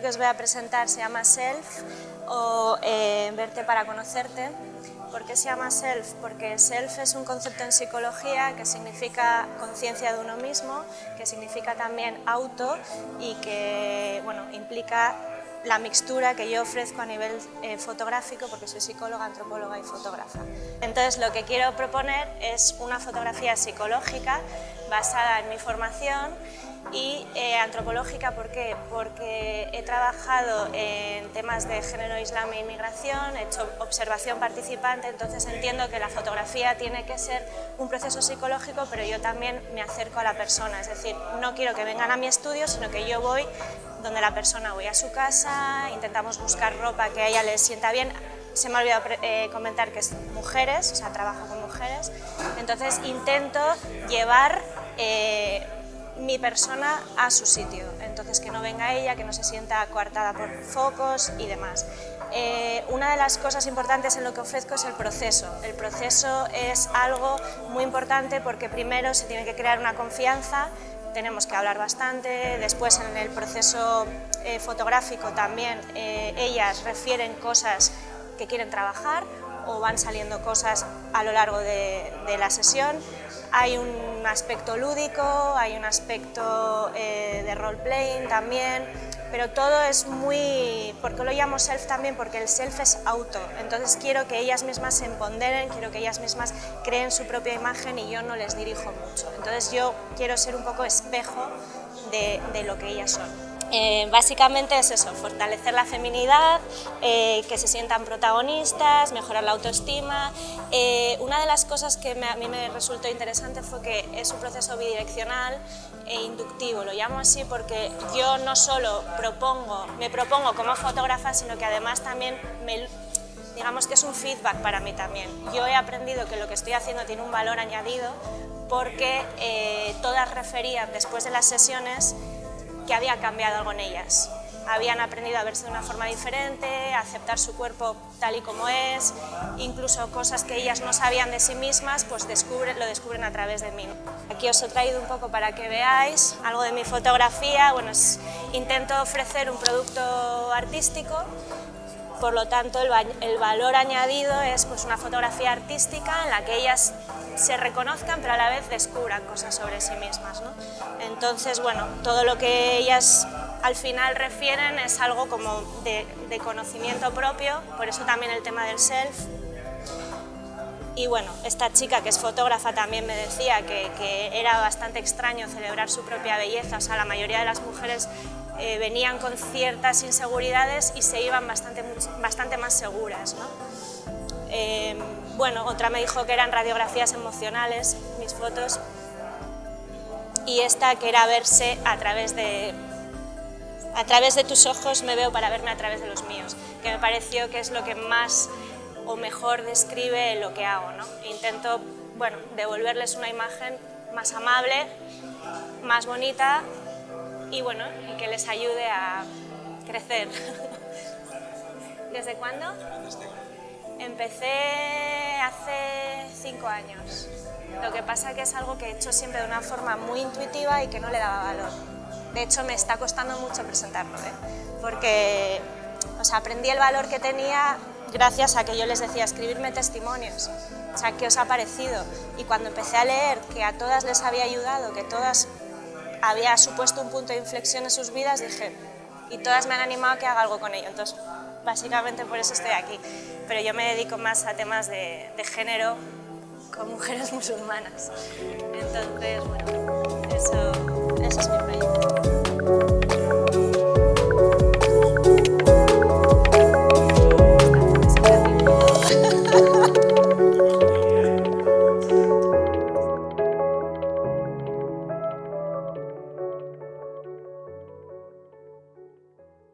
que os voy a presentar se llama Self o eh, Verte para conocerte. ¿Por qué se llama Self? Porque Self es un concepto en psicología que significa conciencia de uno mismo, que significa también auto y que bueno, implica la mixtura que yo ofrezco a nivel eh, fotográfico porque soy psicóloga, antropóloga y fotógrafa. Entonces lo que quiero proponer es una fotografía psicológica basada en mi formación y eh, antropológica, ¿por qué? Porque he trabajado en temas de género, islam e inmigración, he hecho observación participante, entonces entiendo que la fotografía tiene que ser un proceso psicológico, pero yo también me acerco a la persona, es decir, no quiero que vengan a mi estudio, sino que yo voy donde la persona voy a su casa, intentamos buscar ropa que a ella le sienta bien, se me ha olvidado eh, comentar que es mujeres, o sea, trabajo con mujeres, entonces intento llevar eh, mi persona a su sitio, entonces que no venga ella, que no se sienta coartada por focos y demás. Eh, una de las cosas importantes en lo que ofrezco es el proceso. El proceso es algo muy importante porque primero se tiene que crear una confianza, tenemos que hablar bastante, después en el proceso eh, fotográfico también eh, ellas refieren cosas que quieren trabajar o van saliendo cosas a lo largo de, la sesión. Hay un aspecto lúdico, hay un aspecto eh, de role-playing también, pero todo es muy... ¿Por qué lo llamo self también? Porque el self es auto, entonces quiero que ellas mismas se empoderen, quiero que ellas mismas creen su propia imagen y yo no les dirijo mucho. Entonces yo quiero ser un poco espejo de, de lo que ellas son. Eh, básicamente es eso, fortalecer la feminidad, eh, que se sientan protagonistas, mejorar la autoestima. Eh, una de las cosas que a mí me resultó interesante fue que es un proceso bidireccional e inductivo, lo llamo así porque yo no solo propongo, me propongo como fotógrafa, sino que además también me, digamos que es un feedback para mí también. Yo he aprendido que lo que estoy haciendo tiene un valor añadido porque todas referían después de las sesiones que había cambiado algo en ellas. Habían aprendido a verse de una forma diferente, a aceptar su cuerpo tal y como es, incluso cosas que ellas no sabían de sí mismas, pues descubren, lo descubren a través de mí. Aquí os he traído un poco para que veáis algo de mi fotografía, bueno, intento ofrecer un producto artístico por lo tanto el, valor añadido es pues, una fotografía artística en la que ellas se reconozcan pero a la vez descubran cosas sobre sí mismas. Entonces, bueno, todo lo que ellas al final refieren es algo como de, conocimiento propio, por eso también el tema del self. Y bueno, esta chica que es fotógrafa también me decía que, que era bastante extraño celebrar su propia belleza, o sea, la mayoría de las mujeres eh, venían con ciertas inseguridades y se iban bastante, bastante más seguras. Eh, bueno, otra me dijo que eran radiografías emocionales, mis fotos, y esta que era verse a través de a través de tus ojos me veo para verme a través de los míos, que me pareció que es lo que más o mejor describe lo que hago. ¿no? Intento bueno, devolverles una imagen más amable, más bonita y bueno, y que les ayude a crecer. ¿Desde cuándo? Empecé hace cinco años. Lo que pasa que es algo que he hecho siempre de una forma muy intuitiva y que no le daba valor. De hecho, me está costando mucho presentarlo, ¿eh? porque o aprendí el valor que tenía gracias a que yo les decía escribirme testimonios, o sea, ¿qué os ha parecido? Y cuando empecé a leer que a todas les había ayudado, que todas había supuesto un punto de inflexión en sus vidas, dije, y todas me han animado a que haga algo con ello, entonces básicamente por eso estoy aquí. Pero yo me dedico más a temas de, género con mujeres musulmanas. Entonces, bueno, eso,